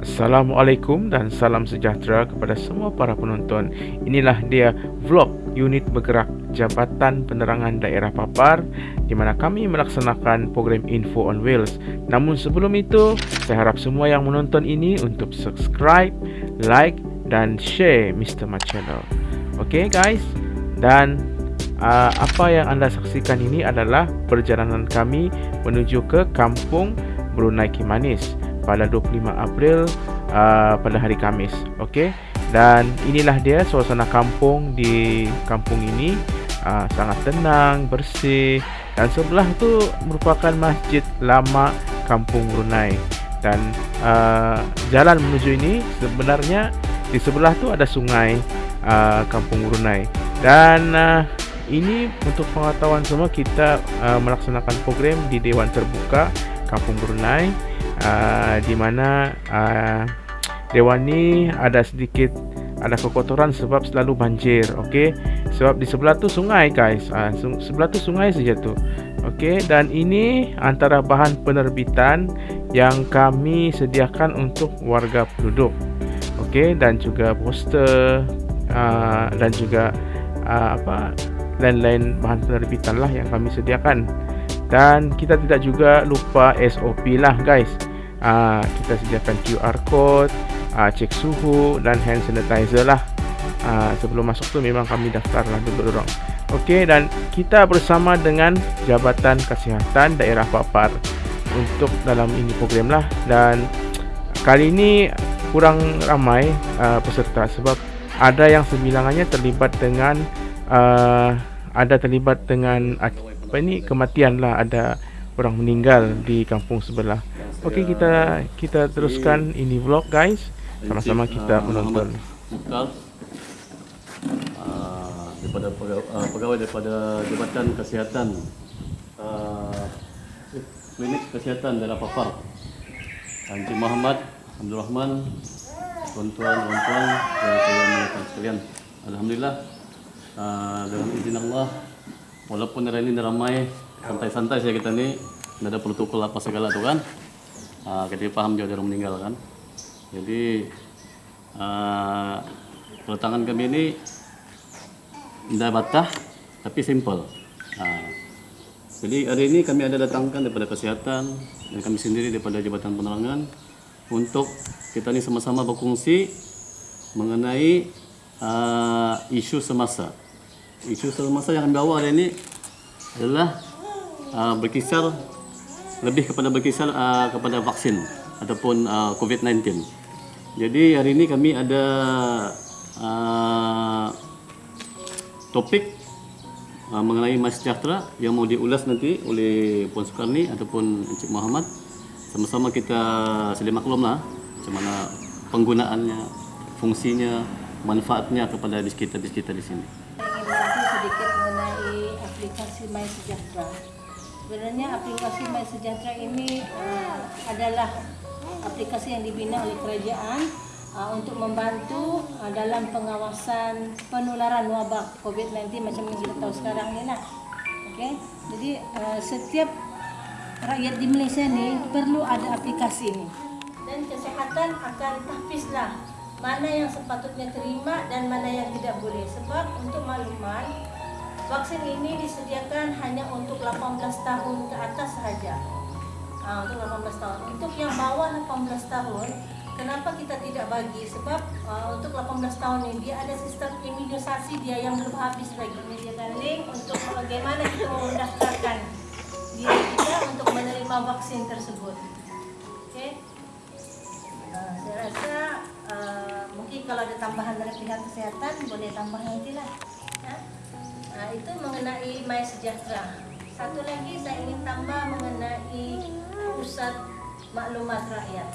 Assalamualaikum dan salam sejahtera kepada semua para penonton. Inilah dia vlog unit bergerak Jabatan Penerangan Daerah Papar di mana kami melaksanakan program Info on Wheels. Namun sebelum itu, saya harap semua yang menonton ini untuk subscribe, like dan share Mr. Marcello. Okay guys? Dan uh, apa yang anda saksikan ini adalah perjalanan kami menuju ke Kampung Brunei Kimanis pada 25 April uh, pada hari Kamis. Okey. Dan inilah dia suasana kampung di kampung ini uh, sangat tenang, bersih dan sebelah tu merupakan masjid lama Kampung Brunei. Dan uh, jalan menuju ini sebenarnya di sebelah tu ada sungai uh, Kampung Brunei. Dan uh, ini untuk pengetahuan semua kita uh, melaksanakan program di Dewan Terbuka Kampung Brunei uh, di mana uh, dewan ni ada sedikit ada kekotoran sebab selalu banjir okey? Sebab di sebelah tu sungai guys. Uh, sebelah tu sungai saja tu okey? Dan ini antara bahan penerbitan yang kami sediakan untuk warga penduduk okey? Dan juga poster uh, dan juga uh, apa lain-lain bahan penerbitan lah yang kami sediakan. Dan kita tidak juga lupa SOP lah guys uh, kita sediakan QR code uh, cek suhu dan hand sanitizer lah. Uh, sebelum masuk tu memang kami daftar lah dulu dorong. Okey dan kita bersama dengan Jabatan Kesihatan Daerah Papar untuk dalam ini program lah. Dan kali ini kurang ramai uh, peserta sebab ada yang sembilangannya terlibat dengan uh, ada terlibat dengan apa ini kematian lah. Ada orang meninggal di kampung sebelah Okey kita kita teruskan ini vlog guys. Sama-sama kita menonton. Uh, daripada uh, pegawai daripada Jabatan Kesihatan uh, Klinik Kesihatan daerah Papar. Encik Muhammad Abdul Rahman, tuan-tuan, tuan-tuan yang saya muliakan sekalian. Alhamdulillah uh, dengan izin Allah walaupun hari ini ramai santai-santai saya kita ni ada protokol apa segala tu kan uh, kita paham dia orang meninggal kan jadi uh, kami ini tidak batah tapi simple uh, jadi hari ini kami ada datangkan daripada kesihatan dan kami sendiri daripada Jabatan Penerangan untuk kita ini sama-sama berkongsi mengenai uh, isu semasa. Isu semasa yang kami bawa hari ini adalah uh, berkisar lebih kepada berkisar uh, kepada vaksin ataupun uh, COVID-19. Jadi hari ini kami ada uh, topik uh, mengenai Mas Sejahtera yang mau diulas nanti oleh Puan Sukarni ataupun Encik Muhammad. Sama-sama kita sedia maklum lah macam mana penggunaannya, fungsinya, manfaatnya kepada bis kita di sini. Ingin sedikit mengenai aplikasi My Sejahtera sebenarnya aplikasi My Sejahtera ini uh, adalah aplikasi yang dibina oleh kerajaan uh, untuk membantu uh, dalam pengawasan penularan wabak COVID-19 macam yang kita tahu sekarang ini lah. Okay? Jadi uh, setiap rakyat di Malaysia ni perlu ada aplikasi ini. Dan kesehatan akan tahpislah mana yang sepatutnya terima dan mana yang tidak boleh. Sebab untuk makluman, Vaksin ini disediakan hanya untuk 18 tahun ke atas sahaja. Ha, untuk 18 tahun. Untuk yang bawah 18 tahun, kenapa kita tidak bagi? Sebab uh, untuk 18 tahun ini dia ada sistem imunisasi dia yang belum habis lagi. Menyediakan link untuk bagaimana kita mendaftarkan diri kita untuk menerima vaksin tersebut. Okay? Uh, saya rasa uh, mungkin kalau ada tambahan dari pihak kesehatan boleh tambah nanti lah. Nah, itu mengenai My Sejahtera. Satu lagi saya ingin tambah mengenai pusat maklumat rakyat.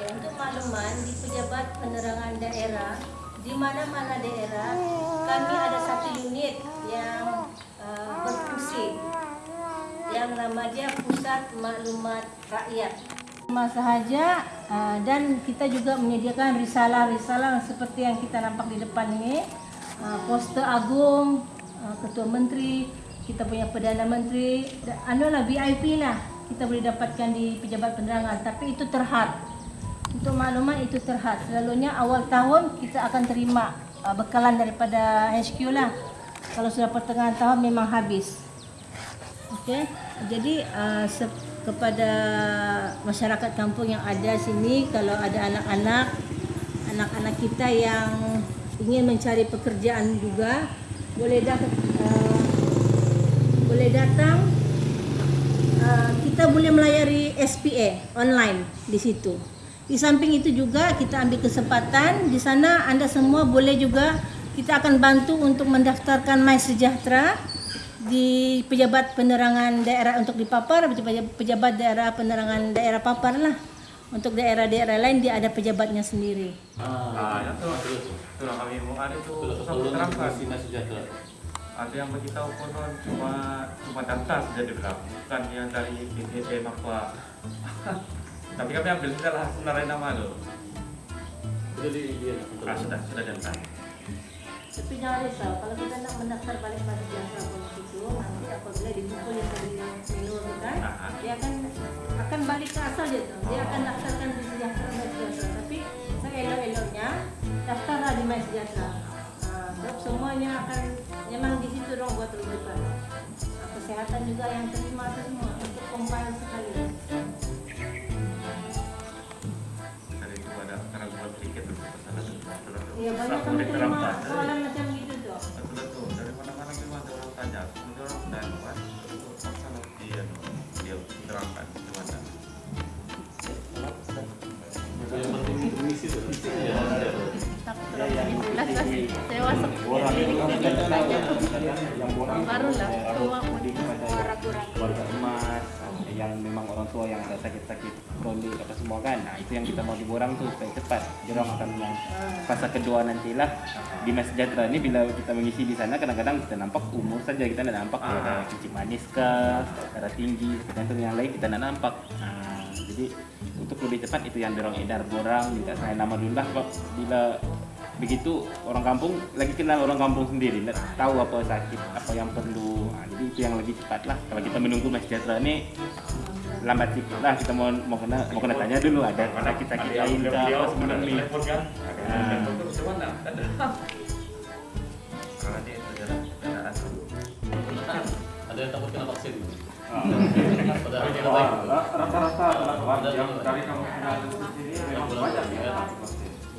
Ya, untuk makluman di pejabat penerangan daerah, di mana-mana daerah, kami ada satu unit yang uh, berfungsi yang nama dia Pusat Maklumat Rakyat. Masa sahaja uh, dan kita juga menyediakan risalah-risalah seperti yang kita nampak di depan ini. Ah, poster agung uh, ketua menteri kita punya perdana menteri anu lah VIP lah kita boleh dapatkan di pejabat penerangan tapi itu terhad Untuk maklumat itu terhad. Selalunya awal tahun kita akan terima uh, bekalan daripada HQ lah. Kalau sudah pertengahan tahun memang habis. Okey. Jadi uh, kepada masyarakat kampung yang ada sini kalau ada anak-anak anak-anak kita yang ingin mencari pekerjaan juga boleh datang uh, boleh datang uh, kita boleh melayari SPA online di situ. Di samping itu juga kita ambil kesempatan di sana anda semua boleh juga kita akan bantu untuk mendaftarkan My Sejahtera di pejabat penerangan daerah untuk di Papar, pejabat- pejabat daerah penerangan daerah Papar lah. Untuk daerah-daerah lain dia ada pejabatnya sendiri. Ah, Ah, itu terus. itulah kami mau ada itu Kalau susah kalau diterangkan. Sina sejahtera. Ada yang beritahu konon cuma cuma data saja dibilang, bukan yang dari BPM apa. Tapi kami ambil sudah lah sebenarnya nama itu. Sudah di dia. Ah, sudah sudah data. Tapi jangan risau, kalau kita nak mendaftar balik pada jasa pos itu, nanti apabila dipukul yang tadi itu kan, dia akan akan balik ke asal dia tu. Dia akan daftarkan di sejahtera dan sejahtera. Tapi seelok-eloknya daftarlah di My Sejahtera. Ah, sebab semuanya akan memang di situ dong buat rujukan. Ah, kesehatan juga yang terima semua untuk compile Ya banyak kami terima soalan macam gitu tu. Betul betul dari mana-mana memang ada orang tanya, kemudian orang kan, dia terangkan gimana. Misi yang memang orang tua yang ada sakit-sakit kronik apa semua kan. Nah itu yang kita mau diborang tuh supaya cepat. Jadi orang akan yang fase kedua nantilah di Mas Sejahtera ini bila kita mengisi di sana kadang-kadang kita nampak umur saja kita tidak nampak. Ah. ada kencing manis kah darah tinggi tergantung yang lain kita tidak nampak. Nah, jadi untuk lebih cepat itu yang dorong edar. Borang minta saya nama dulu lah bila begitu orang kampung lagi kenal orang kampung sendiri nggak tahu apa sakit apa yang perlu. Nah, jadi itu yang lebih cepat lah. Kalau kita menunggu Mas Sejahtera ini lambat sedikit lah kita mau mau kena mau kena tanya dulu ada sakit sakit lain ke apa sebelum ini kan? Ada. Karena yang takut kena vaksin. Itu. rata-rata yang dari kamu kenal di sini ya.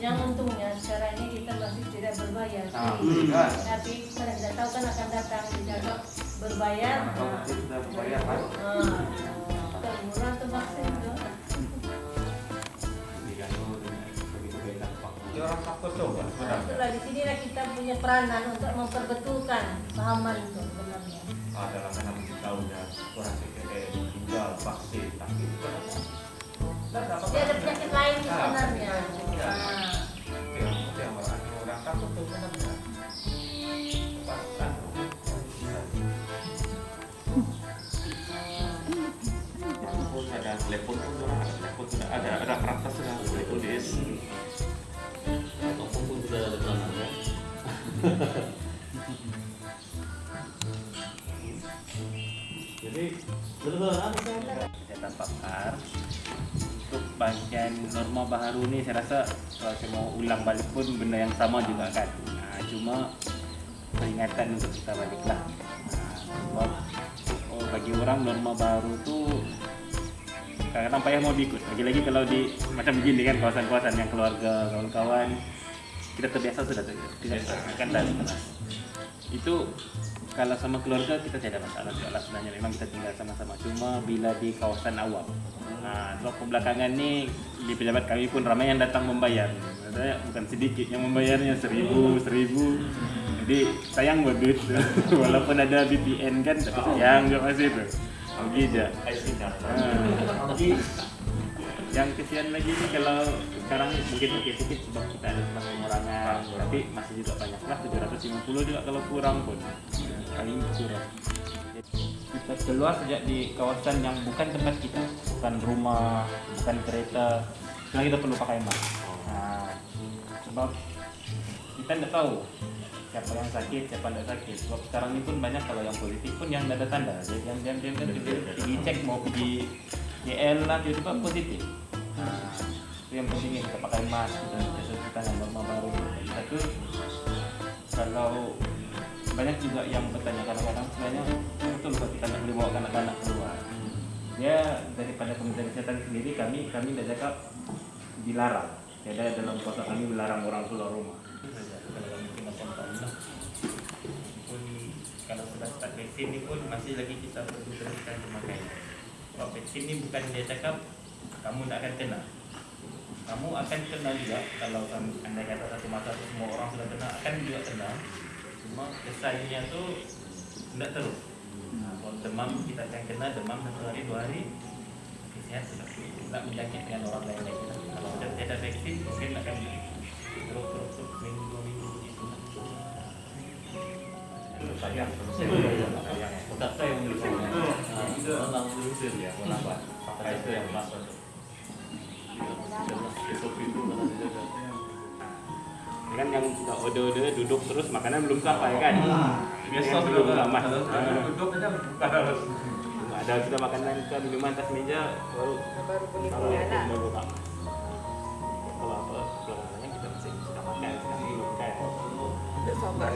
Yang untungnya sekarang ini kita masih tidak berbayar. Ah, sih. Tapi kita tidak tahu kan akan datang dijaga berbayar. Nah, sudah bayar ah, ah, murah tuh vaksin tuh. Dia orang takut coba Nah, sebenarnya. itulah di sinilah kita punya peranan untuk memperbetulkan pahaman itu sebenarnya. Ada lah karena mesti tahu ya orang CKE tinggal vaksin tapi tidak ada Dia ada penyakit lain sebenarnya. Iya. Ah. yang orang takut tuh sebenarnya. Pun telepon sudah ada ada kertas sudah boleh tulis. Kampung pun sudah ada peranan ya. Jadi benar-benar kesehatan pakar untuk bagian norma baharu ini saya rasa kalau saya mau ulang balik pun benda yang sama juga kan nah, cuma peringatan untuk kita balik lah nah, sebab oh, bagi orang norma baru tuh kadang-kadang payah mau diikut. Lagi-lagi kalau di macam begini kan kawasan-kawasan yang keluarga kawan-kawan kita terbiasa sudah tidak akan dan itu kalau sama keluarga kita tidak ada masalah lah sebenarnya. Memang kita tinggal sama-sama. Cuma bila di kawasan awam. Nah sebab kebelakangan ni di pejabat kami pun ramai yang datang membayar. Maksudnya bukan sedikit yang membayarnya seribu seribu. Jadi sayang buat duit. Walaupun ada BPN kan tapi sayang juga masih tu rugi je Ah, jadi yang kesian lagi ni kalau sekarang mungkin okey sikit sebab kita ada tempat pengurangan tapi masih juga banyak lah 750 juga kalau kurang pun. Paling kurang. Kita keluar sejak di kawasan yang bukan tempat kita bukan rumah bukan kereta sekarang kita perlu pakai mask. Nah, sebab kita tidak tahu siapa yang sakit siapa yang tidak sakit. Sebab sekarang ini pun banyak kalau yang positif pun yang tidak ada tanda. Jadi yang diam diam kan pergi pergi cek mau pergi GL lah tiba-tiba positif. Nah, itu yang penting kita pakai mask dan cuci tangan norma baru. Satu kalau banyak juga yang bertanya kadang-kadang sebenarnya betul kalau kita boleh bawa anak-anak keluar. Dia daripada Kementerian Kesehatan sendiri kami kami dah cakap dilarang. Ada dalam kota kami melarang orang keluar rumah kalau kami kena contoh lah. pun kalau sudah start vaksin pun masih lagi kita perlu teruskan pemakaian. Sebab vaksin ni bukan dia cakap kamu tak akan kena. Kamu akan kena juga kalau kamu anda kata satu masa tu semua orang sudah kena akan juga kena. Cuma kesannya tu tidak terus nah, kalau demam kita akan kena demam satu hari dua hari sudah tidak menjangkit dengan orang lain lagi. Kalau sudah tidak ada vaksin mungkin akan terus terus terus minggu dua minggu begitu Sayang, sayang. Otak saya yang menyusun. Orang ya, kenapa? Itu yang itu kan yang order-order duduk terus makanan belum sampai kan biasa belum lama duduk aja ada sudah makanan ke minuman atas meja baru Baru jalan. baru Tak sabar.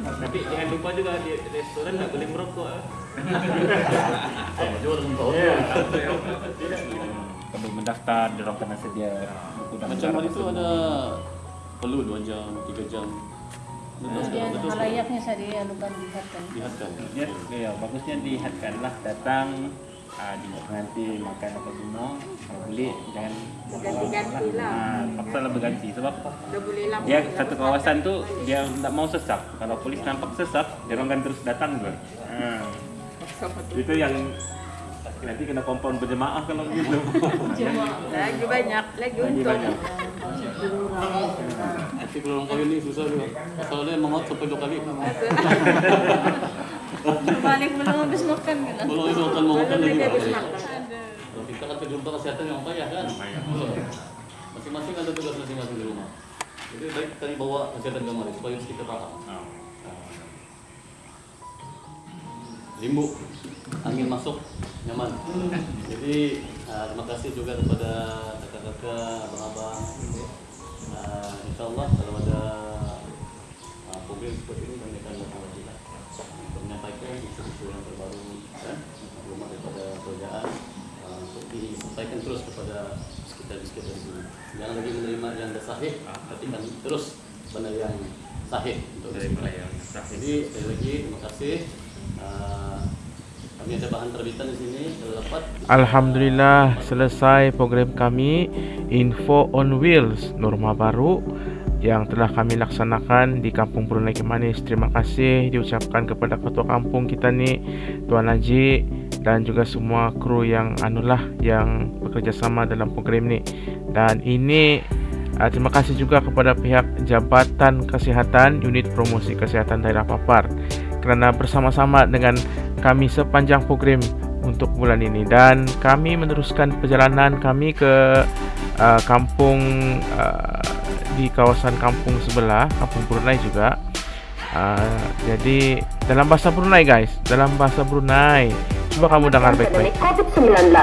tapi jangan lupa juga di restoran tak boleh merokok ah. Perlu mendaftar dorong kena sedia buku Macam hari itu ada perlu 2 jam, 3 jam. Betul Kemudian betul. halayaknya saya anukan dilihatkan. Lihatkan. ya, ya bagusnya dihadkan lah datang ah, di pengantin makan apa semua kalau boleh jangan Ganti-ganti lah. Ah, paksa lah berganti sebab Dah boleh lama. dia satu kawasan tu dia tak mau sesak kalau polis nampak sesak dia orang akan terus datang tu ah. itu yang nanti kena kompon berjemaah kalau begitu Lagi banyak, lagi untung. banyak Tapi kalau orang kahwin ni susah juga. Kalau dia mamat sampai dua kali. Balik belum habis makan kan. Kalau itu akan mau makan Belum lagi. habis makan. kita kan jumpa kesehatan yang payah kan. Masing-masing ada tugas masing-masing di rumah. Jadi baik kami bawa kesehatan kemari supaya kita paham. Ah. limbuk angin masuk nyaman jadi uh, terima kasih juga kepada kakak-kakak abang-abang uh, insyaallah kalau ada uh, program seperti ini kami akan lakukan lagi menyampaikan isu-isu yang terbaru kan rumah daripada kerajaan uh, untuk disampaikan terus kepada sekitar-sekitar sini jangan lagi menerima yang dah sahih tapi kan terus benda yang sahih untuk yang sahih. Jadi sekali lagi terima kasih. Uh, kami ada bahan terbitan di sini kalau dapat. Alhamdulillah selesai program kami Info on Wheels Norma baru yang telah kami laksanakan di Kampung Brunei Kemanis. Terima kasih diucapkan kepada ketua kampung kita ni Tuan Haji dan juga semua kru yang anulah yang bekerja sama dalam program ni. Dan ini uh, terima kasih juga kepada pihak Jabatan Kesihatan Unit Promosi Kesihatan Daerah Papar kerana bersama-sama dengan kami sepanjang program untuk bulan ini dan kami meneruskan perjalanan kami ke uh, kampung uh, di kawasan kampung sebelah kampung Brunei juga. Uh, jadi dalam bahasa Brunei guys dalam bahasa Brunei. Coba kamu dengar baik-baik. Pandemik COVID-19,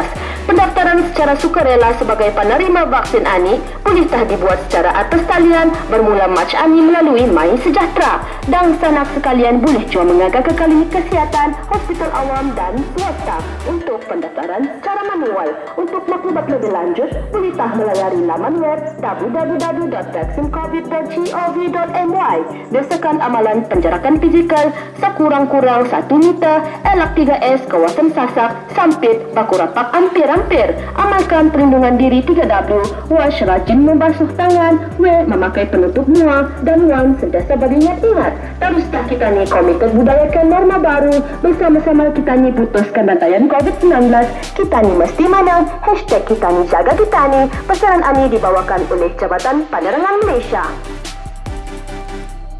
pendaftaran secara sukarela sebagai penerima vaksin ANI boleh sah dibuat secara atas talian bermula Mac ANI melalui My Sejahtera. Dan sanak sekalian boleh cuma mengagar ke klinik kesihatan, hospital awam dan swasta untuk pendaftaran secara manual. Untuk maklumat lebih lanjut, boleh tah melayari laman web www.vaksincovid.gov.my Desakan amalan penjarakan fizikal sekurang-kurang 1 meter elak 3S kawasan Sasak, Sampit, Bakurapak hampir-hampir. Amalkan perlindungan diri 3W, wash rajin membasuh tangan, W memakai penutup mual, dan Wan sentiasa beringat-ingat. Teruslah kita ni komited budayakan norma baru, bersama-sama kita ni putuskan rantaian COVID-19, kita ni mesti menang, hashtag kita ni jaga kita ni, pesanan Ani dibawakan oleh Jabatan Penerangan Malaysia.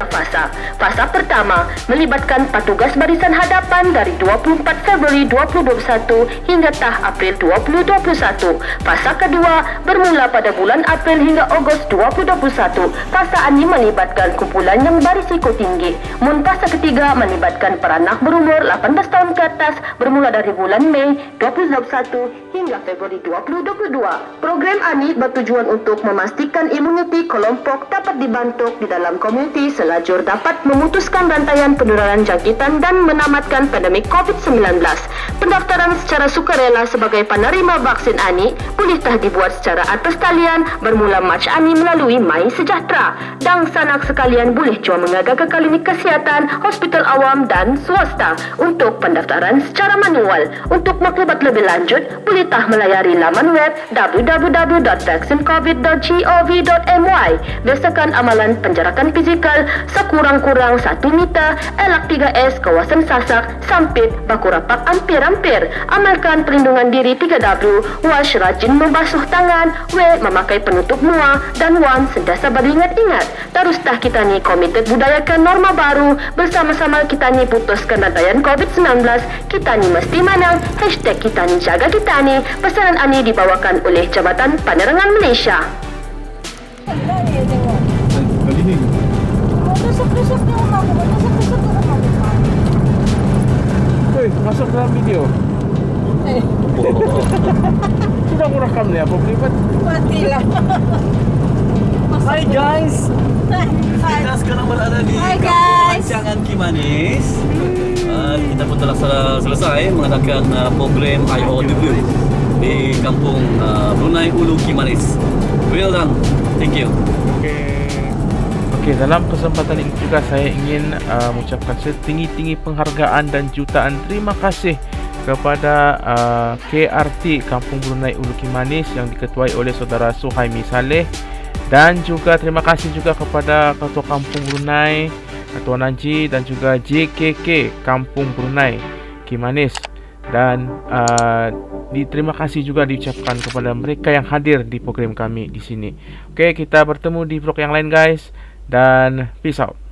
Fasa. Fasa pertama melibatkan petugas barisan hadapan dari 24 Februari 2021 hingga tah April 2021. Fasa kedua bermula pada bulan April hingga Ogos 2021. Fasa ini melibatkan kumpulan yang berisiko tinggi. Mun fasa ketiga melibatkan peranak berumur 18 tahun ke atas bermula dari bulan Mei 2021 hingga Februari 2022. Program ini bertujuan untuk memastikan imuniti kelompok dapat dibantu di dalam komuniti selajur dapat memutuskan rantaian penularan jangkitan dan menamatkan pandemik COVID-19. Pendaftaran secara sukarela sebagai penerima vaksin ANI boleh tah dibuat secara atas talian bermula Mac ANI melalui My Sejahtera. Dan sanak sekalian boleh cua mengaga ke klinik kesihatan, hospital awam dan swasta untuk pendaftaran secara manual. Untuk maklumat lebih lanjut, boleh tah melayari laman web www.vaccinecovid.gov.my Berdasarkan amalan penjarakan fizikal sekurang-kurang 1 meter elak 3S kawasan Sasak, Sampit, Bakurapak hampir-hampir. Amalkan perlindungan diri 3W, wash rajin membasuh tangan, W memakai penutup muka dan Wan sentiasa beringat-ingat. Terustah kita ni komited budayakan norma baru bersama-sama kita ni putuskan rantaian COVID-19 kita ni mesti menang hashtag kita ni jaga kita ni pesanan ini dibawakan oleh Jabatan Penerangan Malaysia. Kali ni. Rumah aku, rumah aku. Woi, masuk dalam video. Eh, Sudah mau rekam ni apa privat? matilah. Hai guys, kita sekarang berada di kampung guys. Rancangan Kimanis. Uh, kita pun telah sel- selesai mengadakan uh, program IOW di kampung uh, Brunei Ulu Kimanis. Well done, thank you. Okey. Okey, dalam kesempatan ini juga saya ingin uh, mengucapkan setinggi-tinggi penghargaan dan jutaan terima kasih kepada uh, KRT Kampung Brunei Ulu Kimanis yang diketuai oleh saudara Suhaimi Saleh. Dan juga terima kasih juga kepada Ketua Kampung Brunei Ketua Nanji dan juga JKK Kampung Brunei Kimanis dan uh, di, terima kasih juga diucapkan kepada mereka yang hadir di program kami di sini. Okey, kita bertemu di vlog yang lain guys dan peace out.